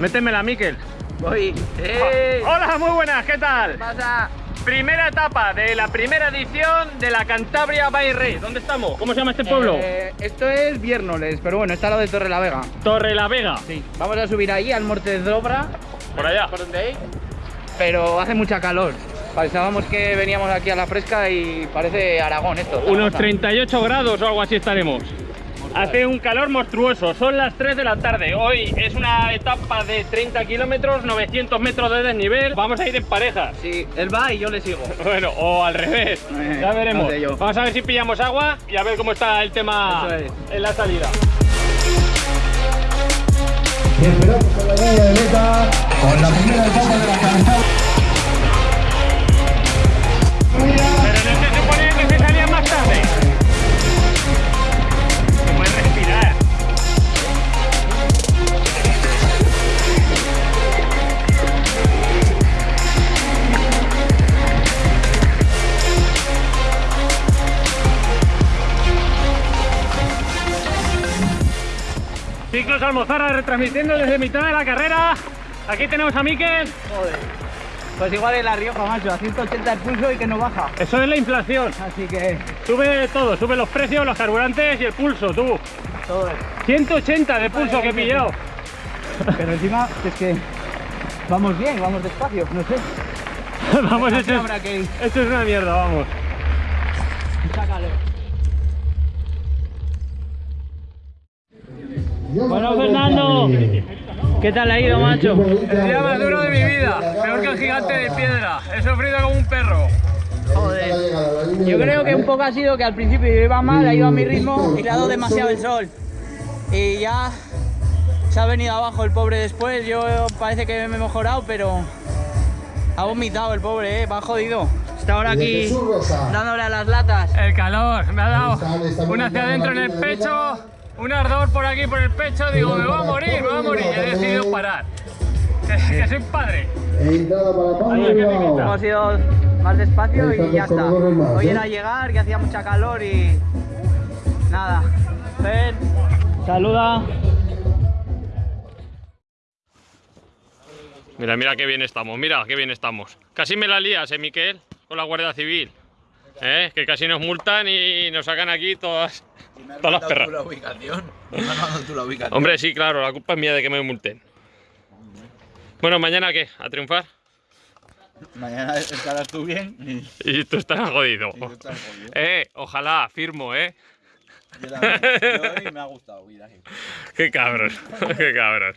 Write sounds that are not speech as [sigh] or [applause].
Métemela, Miquel. Voy. ¡Eh! Hola, muy buenas, ¿qué tal? ¿Qué pasa? Primera etapa de la primera edición de la Cantabria by Rey. ¿Dónde estamos? ¿Cómo se llama este pueblo? Eh, esto es Viernoles, pero bueno, está al lado de Torre la Vega. Torre la Vega. Sí. Vamos a subir ahí al Morte de Dobra. Por allá. ¿Por dónde hay? Pero hace mucha calor. Pensábamos que veníamos aquí a la fresca y parece Aragón esto. Unos 38 grados o algo así estaremos. Hace un calor monstruoso, son las 3 de la tarde. Hoy es una etapa de 30 kilómetros, 900 metros de desnivel. Vamos a ir en parejas. Sí, él va y yo le sigo. [laughs] Bueno, o al revés. Eh, ya veremos. no sé yo. Vamos a ver si pillamos agua y a ver cómo está el tema es. en la salida. Y esperamos con la de meta, con la primera etapa de la Cantabria. Ciclos Almozara retransmitiendo desde mitad de la carrera. Aquí tenemos a Miquel. Joder. Pues igual en La Rioja, macho, a 180 el pulso y que no baja. Eso es la inflación. Así que Sube todo, sube los precios, los carburantes y el pulso, tú. todo es. 180 de pulso que he pillado. Pero encima es que vamos bien, vamos despacio, no sé. [laughs] vamos, esto es, que esto es una mierda, vamos. Sácalo. Bueno, Fernando, ¿qué tal ha ido, macho? El día más duro de mi vida, peor que el gigante de piedra. He sufrido como un perro. Joder. Yo creo que un poco ha sido que al principio yo iba mal, ha ido a mi ritmo y le ha dado demasiado el sol. Y ya se ha venido abajo el pobre después. Yo parece que me he mejorado, pero ha vomitado el pobre, ¿eh? va jodido. Está ahora aquí dándole a las latas. El calor, me ha dado una hacia adentro en el pecho, un ardor por aquí por el pecho. Digo, me voy a morir, me voy a morir. Y he decidido parar. Que, que soy padre. Hemos ido más despacio y ya está. Hoy ¿eh? era llegar, que hacía mucha calor y nada. Ven, saluda. Mira, mira qué bien estamos, mira qué bien estamos. Casi me la lías, eh, Miquel, con la Guardia Civil. ¿Eh? Que casi nos multan y nos sacan aquí todas, todas las perras. la ubicación. Me has mandado tú la ubicación. Hombre, sí, claro, la culpa es mía de que me multen. Bueno, ¿mañana qué? ¿A triunfar? Mañana estarás tú bien y, Y tú estás jodido. y tú estás jodido. Eh, ojalá, firmo, eh. Yo también. Yo hoy me ha gustado ir ahí. [laughs] Qué cabrón, [laughs] qué cabrón.